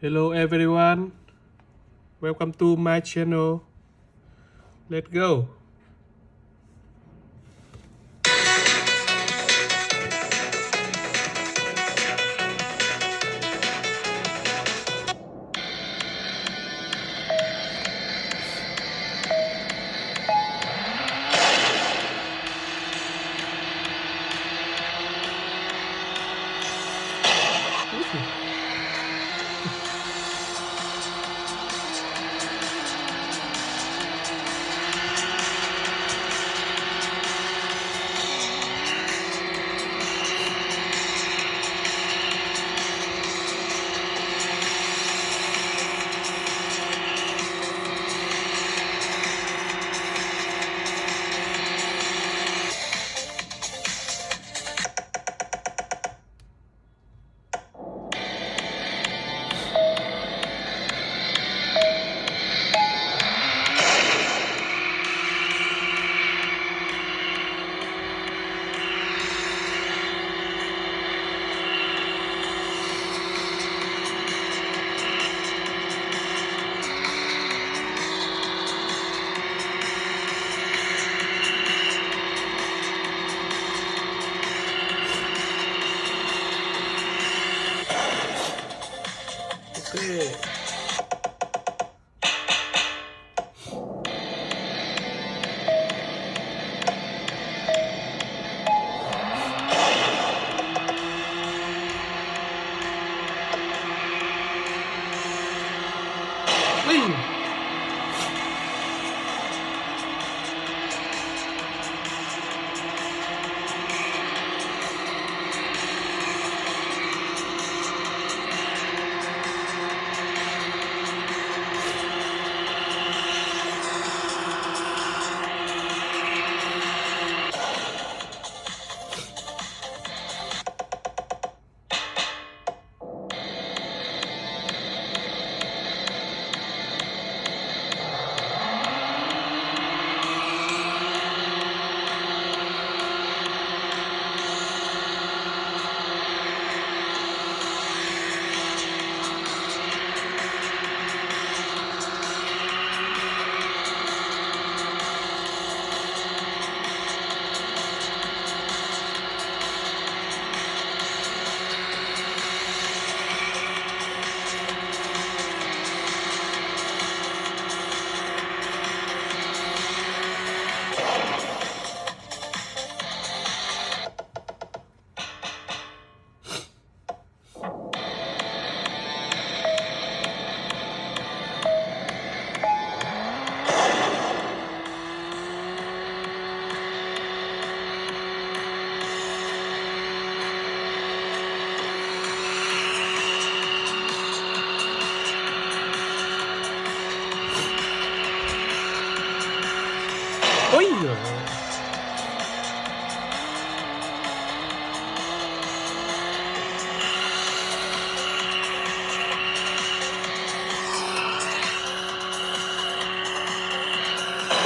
Hello everyone, welcome to my channel. Let's go.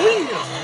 Ui!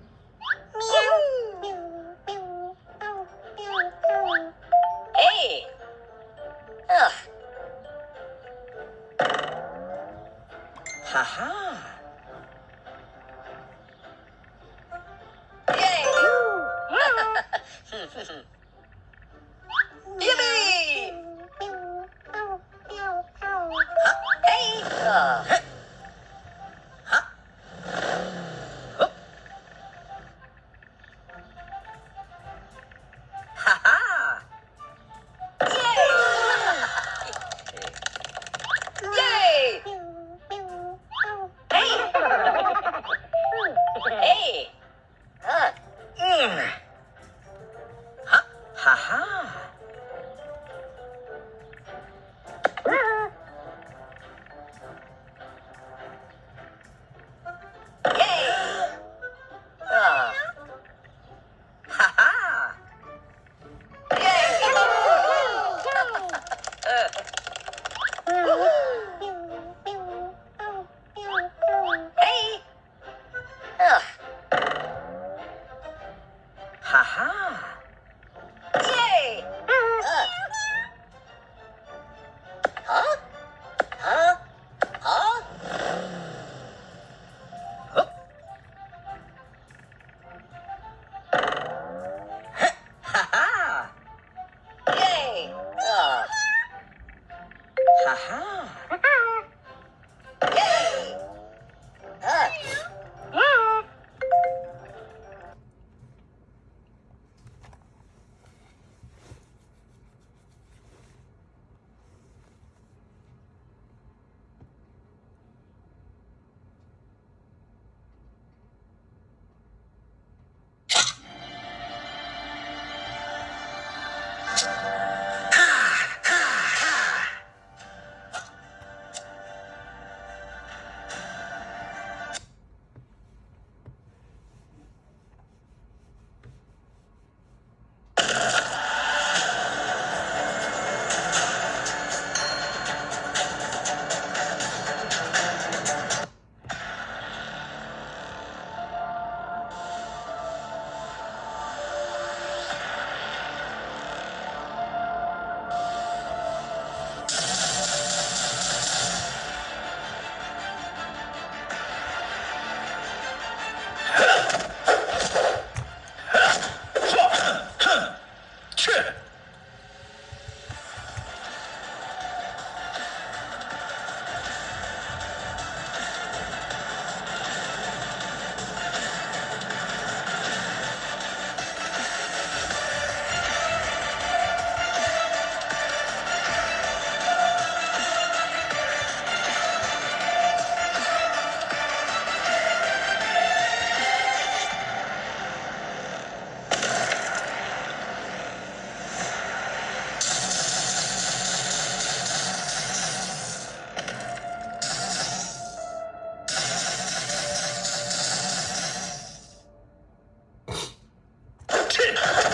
it.